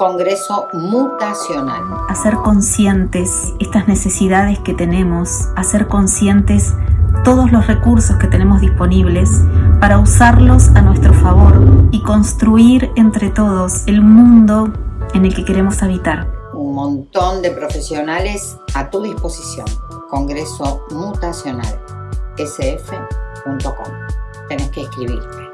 Congreso Mutacional. Hacer conscientes estas necesidades que tenemos, hacer conscientes todos los recursos que tenemos disponibles para usarlos a nuestro favor y construir entre todos el mundo en el que queremos habitar. Un montón de profesionales a tu disposición. Congreso Mutacional, sf.com. Tenés que escribirte.